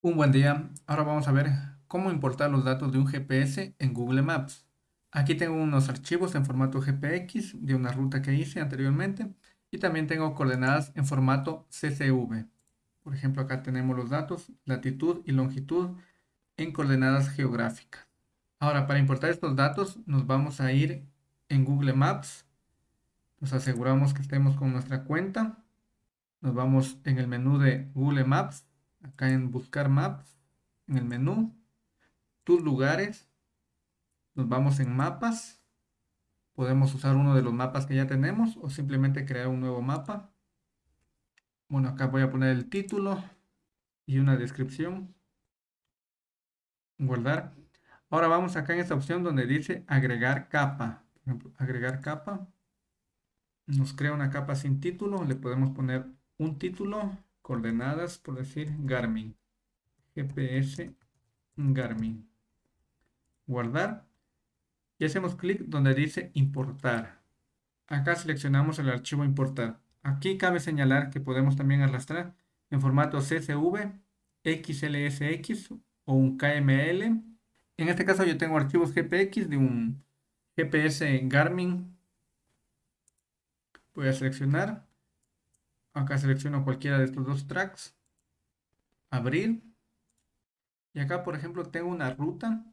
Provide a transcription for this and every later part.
Un buen día. Ahora vamos a ver cómo importar los datos de un GPS en Google Maps. Aquí tengo unos archivos en formato GPX de una ruta que hice anteriormente y también tengo coordenadas en formato CSV. Por ejemplo, acá tenemos los datos, latitud y longitud en coordenadas geográficas. Ahora, para importar estos datos, nos vamos a ir en Google Maps. Nos aseguramos que estemos con nuestra cuenta. Nos vamos en el menú de Google Maps acá en buscar maps, en el menú, tus lugares, nos vamos en mapas, podemos usar uno de los mapas que ya tenemos o simplemente crear un nuevo mapa. Bueno, acá voy a poner el título y una descripción. Guardar. Ahora vamos acá en esta opción donde dice agregar capa. Por ejemplo, agregar capa. Nos crea una capa sin título. Le podemos poner un título coordenadas, por decir Garmin. GPS Garmin. Guardar. Y hacemos clic donde dice importar. Acá seleccionamos el archivo importar. Aquí cabe señalar que podemos también arrastrar en formato CSV, XLSX o un KML. En este caso yo tengo archivos GPX de un GPS Garmin. Voy a seleccionar Acá selecciono cualquiera de estos dos tracks. Abrir. Y acá, por ejemplo, tengo una ruta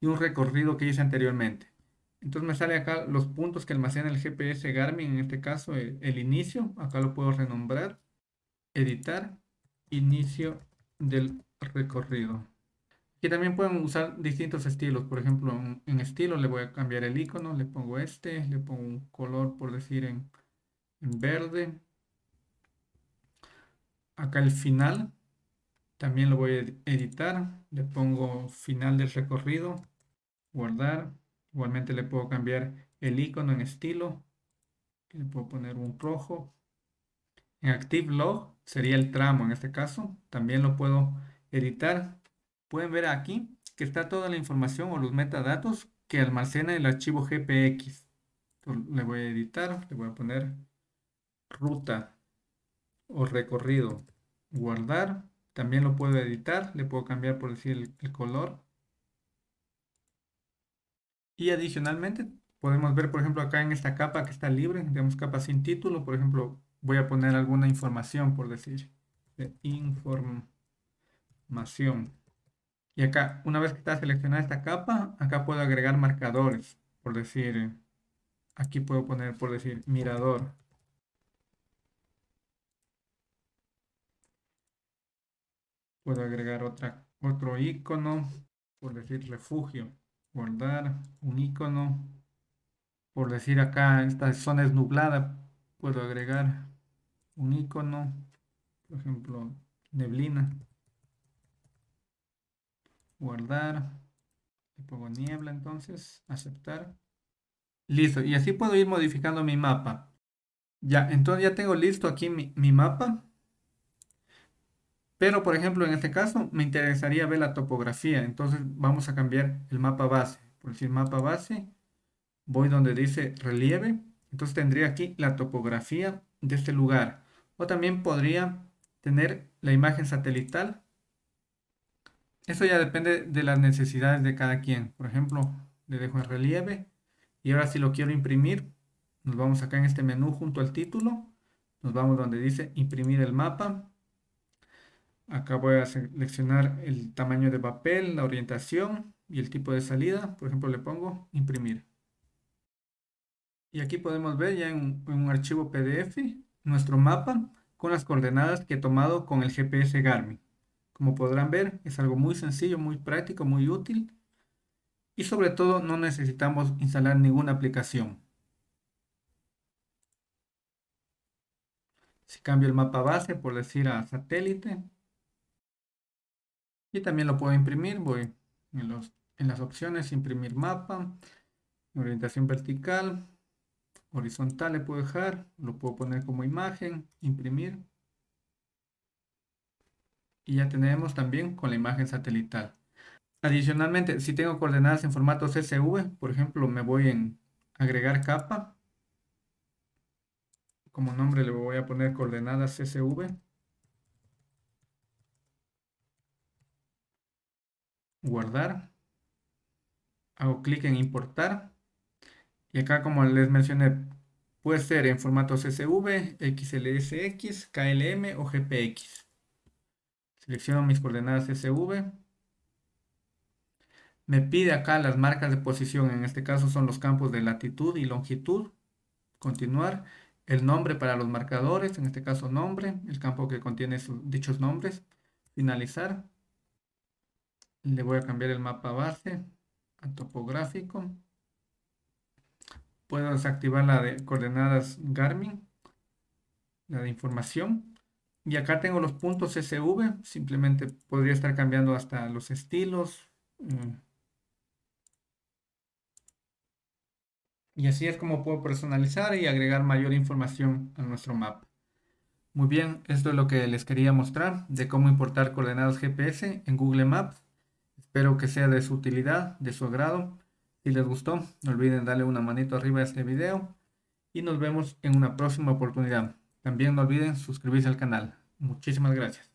y un recorrido que hice anteriormente. Entonces me sale acá los puntos que almacena el GPS Garmin, en este caso el, inicio. Acá lo puedo renombrar. Editar. Inicio del recorrido. Aquí también pueden usar distintos estilos. Por ejemplo, en, estilo le voy a cambiar el icono. Le pongo este. Le pongo un color, por decir, en, en verde acá el final. También lo voy a editar. Le pongo final del recorrido. Guardar. Igualmente le puedo cambiar el icono en estilo. Le puedo poner un rojo. En active log sería el tramo en este caso. También lo puedo editar. Pueden ver aquí que está toda la información o los metadatos que almacena el archivo GPX le voy a editar. Le voy a poner ruta o recorrido, guardar. También lo puedo editar, le puedo cambiar por decir el, color. Y adicionalmente podemos ver, por ejemplo, acá en esta capa que está libre, tenemos capa sin título, por ejemplo, voy a poner alguna información, por decir, de información. Y acá, una vez que está seleccionada esta capa, acá puedo agregar marcadores, por decir, aquí puedo poner, por decir, mirador. Puedo agregar otra, otro icono, por decir refugio, guardar un icono. Por decir acá, esta zona es nublada, puedo agregar un icono, por ejemplo, neblina. Guardar, le pongo niebla entonces, aceptar. Listo, y así puedo ir modificando mi mapa. Ya, entonces ya tengo listo aquí mi, mi mapa. Pero, por ejemplo, en este caso me interesaría ver la topografía. Entonces vamos a cambiar el mapa base. Por decir mapa base, voy donde dice relieve. Entonces tendría aquí la topografía de este lugar. O también podría tener la imagen satelital. Eso ya depende de las necesidades de cada quien. Por ejemplo, le dejo en relieve. Y ahora si lo quiero imprimir, nos vamos acá en este menú junto al título. Nos vamos donde dice imprimir el mapa Acá voy a seleccionar el tamaño de papel, la orientación y el tipo de salida. Por ejemplo, le pongo imprimir. Y aquí podemos ver ya en, un archivo PDF nuestro mapa con las coordenadas que he tomado con el GPS Garmin. Como podrán ver, es algo muy sencillo, muy práctico, muy útil. Y sobre todo no necesitamos instalar ninguna aplicación. Si cambio el mapa base, por decir a satélite, y también lo puedo imprimir, voy en, los, en las opciones, imprimir mapa, orientación vertical, horizontal le puedo dejar, lo puedo poner como imagen, imprimir. Y ya tenemos también con la imagen satelital. Adicionalmente, si tengo coordenadas en formato CSV, por ejemplo, me voy en agregar capa. Como nombre le voy a poner coordenadas CSV. Guardar, hago clic en importar y acá como les mencioné puede ser en formato CSV, XLSX, KLM o GPX. Selecciono mis coordenadas CSV. Me pide acá las marcas de posición, en este caso son los campos de latitud y longitud. Continuar. El nombre para los marcadores, en este caso nombre, el campo que contiene dichos nombres. Finalizar. Le voy a cambiar el mapa base a topográfico. Puedo desactivar la de coordenadas Garmin, la de información. Y acá tengo los puntos SV, simplemente podría estar cambiando hasta los estilos. Mm. Y así es como puedo personalizar y agregar mayor información a nuestro mapa. Muy bien, esto es lo que les quería mostrar de cómo importar coordenadas GPS en Google Maps. Espero que sea de su utilidad, de su agrado. Si les gustó, no olviden darle una manito arriba a este video y nos vemos en una próxima oportunidad. También no olviden suscribirse al canal. Muchísimas gracias.